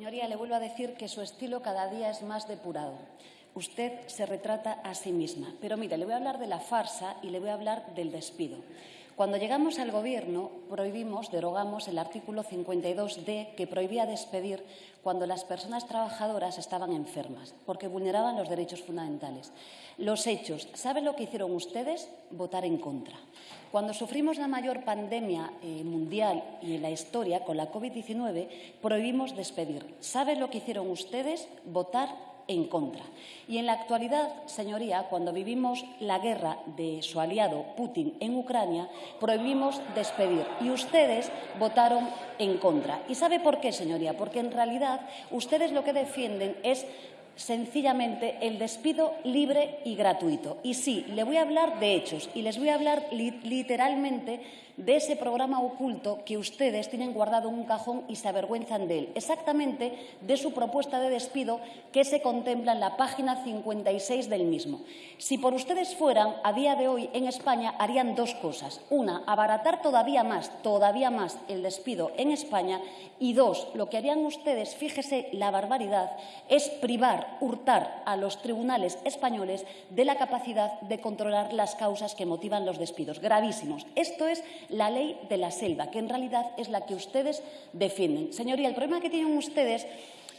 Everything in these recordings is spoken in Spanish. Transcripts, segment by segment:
Señoría, le vuelvo a decir que su estilo cada día es más depurado. Usted se retrata a sí misma. Pero mire, le voy a hablar de la farsa y le voy a hablar del despido. Cuando llegamos al Gobierno, prohibimos, derogamos el artículo 52D que prohibía despedir cuando las personas trabajadoras estaban enfermas, porque vulneraban los derechos fundamentales. Los hechos, ¿saben lo que hicieron ustedes? Votar en contra. Cuando sufrimos la mayor pandemia eh, mundial y en la historia con la COVID-19, prohibimos despedir. ¿Saben lo que hicieron ustedes? Votar en contra. Y en la actualidad, señoría, cuando vivimos la guerra de su aliado Putin en Ucrania, prohibimos despedir y ustedes votaron en contra. ¿Y sabe por qué, señoría? Porque en realidad ustedes lo que defienden es sencillamente el despido libre y gratuito. Y sí, le voy a hablar de hechos y les voy a hablar literalmente de ese programa oculto que ustedes tienen guardado en un cajón y se avergüenzan de él, exactamente de su propuesta de despido que se contempla en la página 56 del mismo. Si por ustedes fueran, a día de hoy en España harían dos cosas. Una, abaratar todavía más, todavía más el despido en España y dos, lo que harían ustedes, fíjese la barbaridad, es privar, hurtar a los tribunales españoles de la capacidad de controlar las causas que motivan los despidos. Gravísimos. Esto es la ley de la selva, que en realidad es la que ustedes defienden. Señoría, el problema que tienen ustedes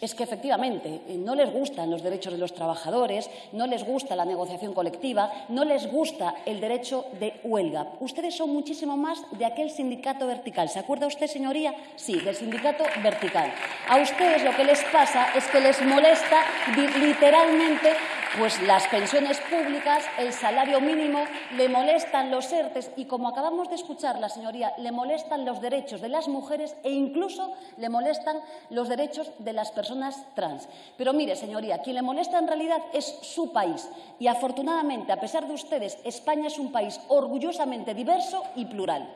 es que efectivamente eh, no les gustan los derechos de los trabajadores, no les gusta la negociación colectiva, no les gusta el derecho de huelga. Ustedes son muchísimo más de aquel sindicato vertical. ¿Se acuerda usted, señoría? Sí, del sindicato vertical. A ustedes lo que les pasa es que les molesta literalmente pues las pensiones públicas, el salario mínimo, le molestan los ERTES y, como acabamos de escuchar la señoría, le molestan los derechos de las mujeres e incluso le molestan los derechos de las personas trans. Pero mire, señoría, quien le molesta en realidad es su país y, afortunadamente, a pesar de ustedes, España es un país orgullosamente diverso y plural.